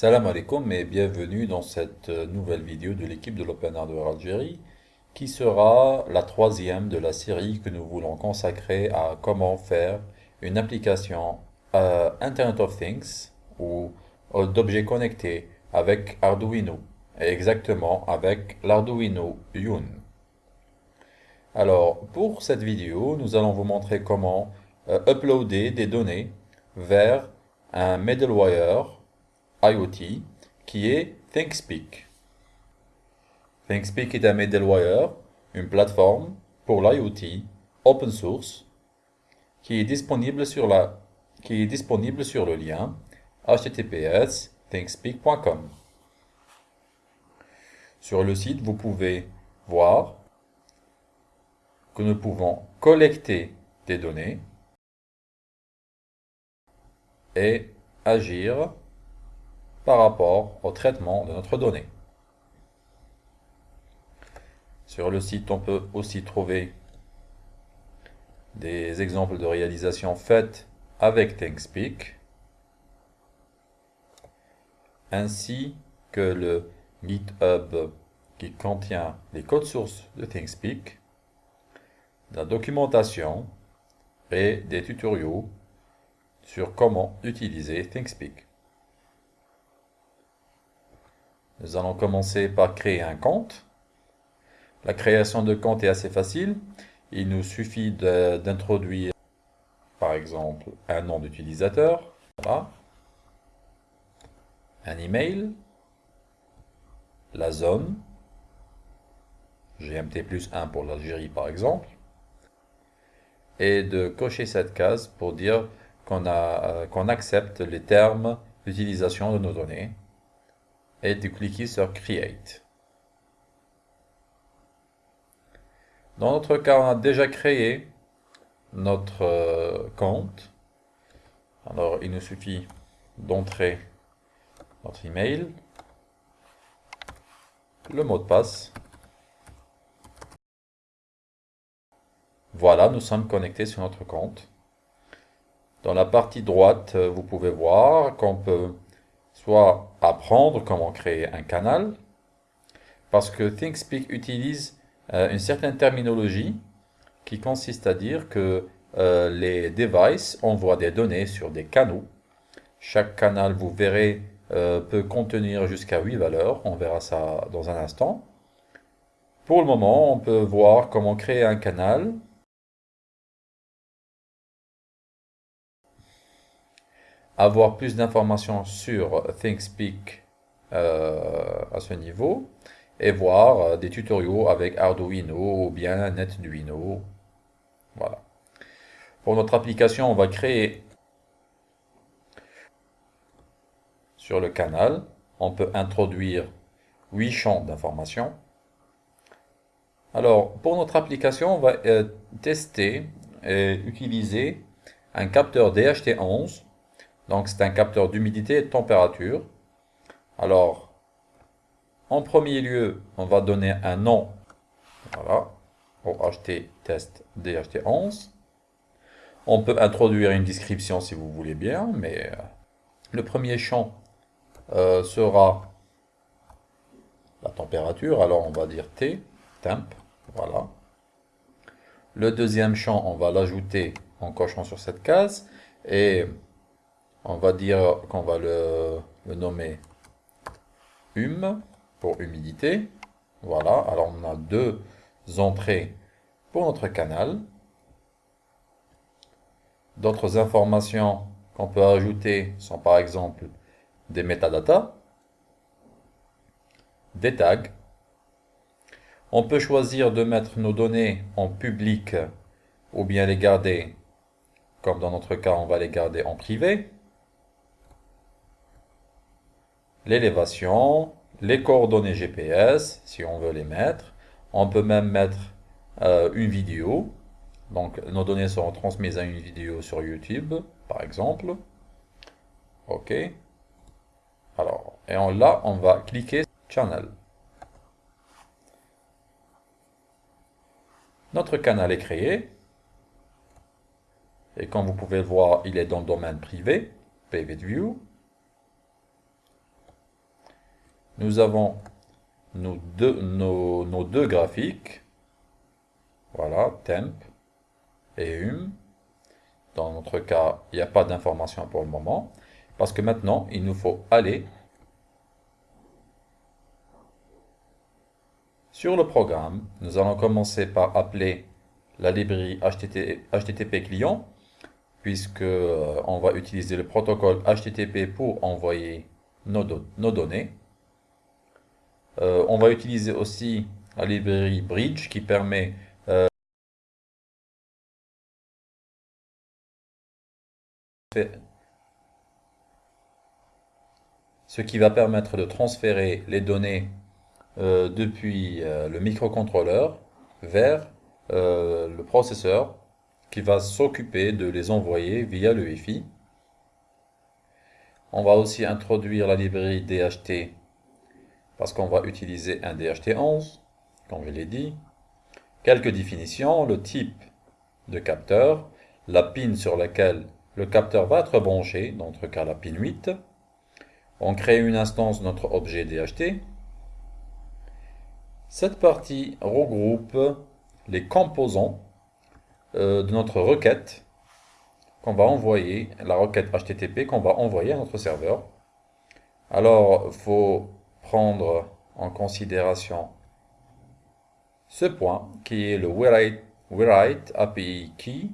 Salam alaikum et bienvenue dans cette euh, nouvelle vidéo de l'équipe de l'Open Hardware Algérie qui sera la troisième de la série que nous voulons consacrer à comment faire une application euh, Internet of Things ou euh, d'objets connectés avec Arduino et exactement avec l'Arduino Yun. Alors pour cette vidéo nous allons vous montrer comment uploader des données vers un middleware IoT qui est ThinkSpeak. ThinkSpeak est un middleware, une plateforme pour l'IoT open source qui est disponible sur, le lien https thinkspeak.com. Sur le site, vous pouvez voir que nous pouvons collecter des données et agir par rapport au traitement de notre donnée. Sur le site, on peut aussi trouver des exemples de réalisation faites avec ThinkSpeak, ainsi que le GitHub qui contient les codes sources de ThinkSpeak, la documentation et des tutoriaux sur comment utiliser ThinkSpeak. Nous allons commencer par créer un compte. La création de compte est assez facile. Il nous suffit d'introduire, par exemple, un nom d'utilisateur. Un email. La zone. GMT plus 1 pour l'Algérie, par exemple. Et de cocher cette case pour dire qu'on euh, qu'on accepte les termes d'utilisation de nos données et de cliquer sur Create. Dans notre cas, on a déjà créé notre euh, compte. Alors, il nous suffit d'entrer notre email, le mot de passe. Voilà, nous sommes connectés sur notre compte. Dans la partie droite, euh, vous pouvez voir qu'on peut soit apprendre comment créer un canal, parce que ThinkSpeak utilise euh, une certaine terminologie qui consiste à dire que euh, les devices envoient des données sur des canaux. Chaque canal, vous verrez, euh, peut contenir jusqu'à 8 valeurs. On verra ça dans un instant. Pour le moment, on peut voir comment créer un canal avoir plus d'informations sur ThinkSpeak euh, à ce niveau et voir euh, des tutoriaux avec Arduino ou bien NetDuino. Voilà. Pour notre application, on va créer sur le canal, on peut introduire 8 champs d'informations. Alors, pour notre application, on va euh, tester et utiliser un capteur DHT11 donc c'est un capteur d'humidité et de température. Alors, en premier lieu, on va donner un nom voilà, au HT test DHT11. On peut introduire une description si vous voulez bien, mais euh, le premier champ euh, sera la température, alors on va dire T, temp, voilà. Le deuxième champ, on va l'ajouter en cochant sur cette case, et on va dire qu'on va le, nommer hum pour humidité. Voilà, alors on a deux entrées pour notre canal. D'autres informations qu'on peut ajouter sont par exemple des métadatas, des tags. On peut choisir de mettre nos données en public ou bien les garder, comme dans notre cas, on va les garder en privé l'élévation, les coordonnées GPS, si on veut les mettre. On peut même mettre euh, une vidéo. Donc, nos données seront transmises à une vidéo sur YouTube, par exemple. OK. Alors, et là, on va cliquer Channel. Notre canal est créé. Et comme vous pouvez le voir, il est dans le domaine privé, Private View. Nous avons nos deux, graphiques. Voilà, temp et hum. Dans notre cas, il n'y a pas d'information pour le moment. Parce que maintenant, il nous faut aller sur le programme. Nous allons commencer par appeler la librairie HTTP client, puisque euh, on va utiliser le protocole HTTP pour envoyer nos données. Euh, on va utiliser aussi la librairie Bridge qui permet euh, ce qui va permettre de transférer les données euh, depuis le microcontrôleur vers le processeur qui va s'occuper de les envoyer via le Wi-Fi. On va aussi introduire la librairie DHT parce qu'on va utiliser un DHT11, comme je l'ai dit. Quelques définitions, le type de capteur, la pin sur laquelle le capteur va être branché, dans notre cas la pin 8. On crée une instance de notre objet DHT. Cette partie regroupe les composants euh, de notre requête qu'on va envoyer, la requête HTTP qu'on va envoyer à notre serveur. Alors, il faut prendre en considération ce point qui est le write, API key.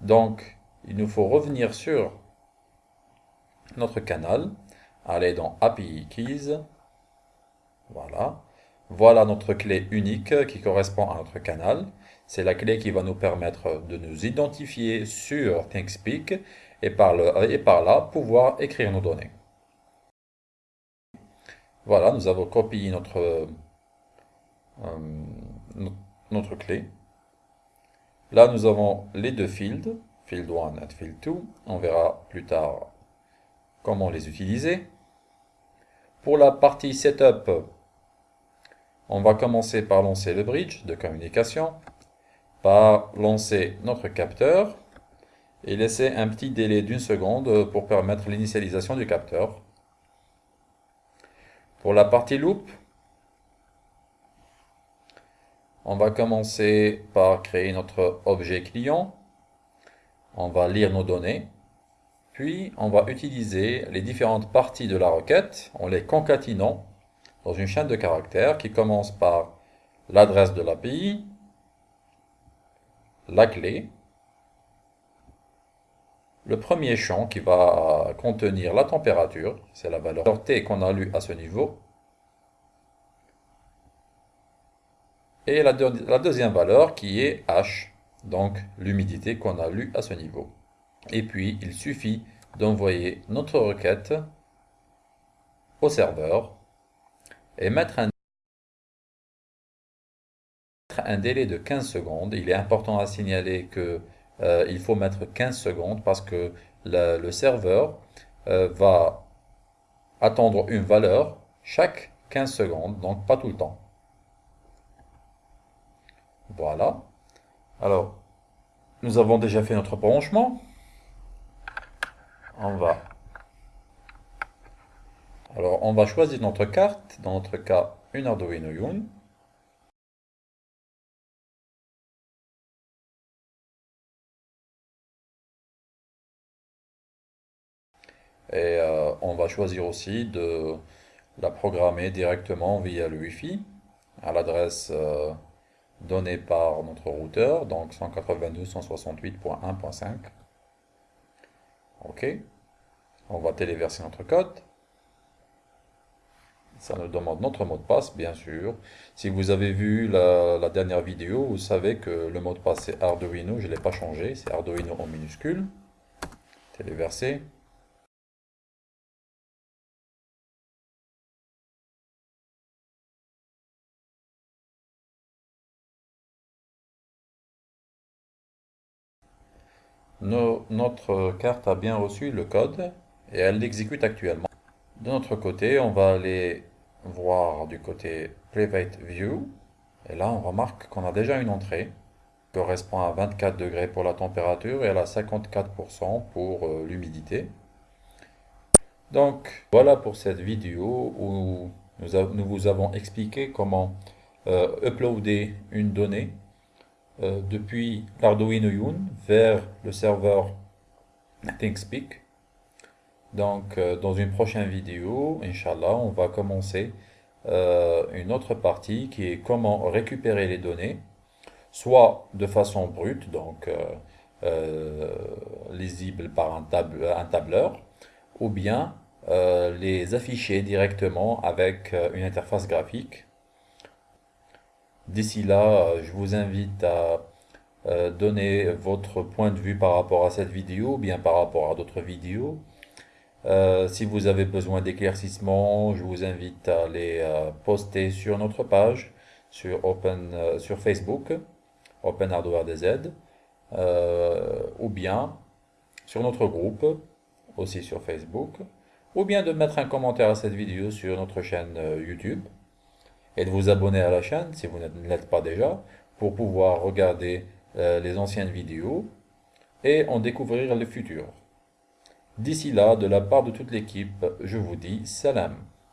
Donc, il nous faut revenir sur notre canal, aller dans API keys. Voilà. Voilà notre clé unique qui correspond à notre canal. C'est la clé qui va nous permettre de nous identifier sur ThinkSpeak et par là pouvoir écrire nos données. Voilà, nous avons copié notre, euh, notre clé. Là, nous avons les deux fields, field 1 et field 2. On verra plus tard comment les utiliser. Pour la partie setup, on va commencer par lancer le bridge de communication, par lancer notre capteur et laisser un petit délai d'une seconde pour permettre l'initialisation du capteur. Pour la partie loop, on va commencer par créer notre objet client. On va lire nos données. Puis, on va utiliser les différentes parties de la requête en les concatinant dans une chaîne de caractères qui commence par l'adresse de l'API, la clé, le premier champ qui va contenir la température, c'est la valeur T qu'on a lu à ce niveau. Et la, deuxième valeur qui est H, donc l'humidité qu'on a lu à ce niveau. Et puis, il suffit d'envoyer notre requête au serveur et mettre un un délai de 15 secondes. Il est important à signaler que euh, il faut mettre 15 secondes parce que le, serveur euh, va attendre une valeur chaque 15 secondes, donc pas tout le temps. Voilà. Alors, nous avons déjà fait notre branchement. On va... Alors, on va choisir notre carte, dans notre cas, une Arduino Uno. Et euh, on va choisir aussi de la programmer directement via le Wi-Fi à l'adresse euh, donnée par notre routeur, donc 192.168.1.5. OK. On va téléverser notre code. Ça nous demande notre mot de passe, bien sûr. Si vous avez vu la, la dernière vidéo, vous savez que le mot de passe c'est Arduino, je ne l'ai pas changé, c'est Arduino en minuscule. Téléverser. Notre carte a bien reçu le code et elle l'exécute actuellement. De notre côté, on va aller voir du côté Private View. Et là, on remarque qu'on a déjà une entrée qui correspond à 24 degrés pour la température et à 54% pour euh, l'humidité. Donc, voilà pour cette vidéo où nous, vous avons expliqué comment euh, uploader une donnée euh, depuis l'Arduino Yun vers le serveur ThinkSpeak. Donc, euh, dans une prochaine vidéo, Inch'Allah, on va commencer une autre partie qui est comment récupérer les données, soit de façon brute, donc lisible par un, tableur, ou bien euh, les afficher directement avec euh, une interface graphique. D'ici là, euh, je vous invite à donner votre point de vue par rapport à cette vidéo, ou bien par rapport à d'autres vidéos. si vous avez besoin d'éclaircissement, je vous invite à les poster sur notre page, sur, Open, sur Facebook, Open Hardware DZ, ou bien sur notre groupe, aussi sur Facebook ou bien de mettre un commentaire à cette vidéo sur notre chaîne euh, YouTube et de vous abonner à la chaîne si vous ne l'êtes pas déjà pour pouvoir regarder euh, les anciennes vidéos et en découvrir les futures. D'ici là, de la part de toute l'équipe, je vous dis salam.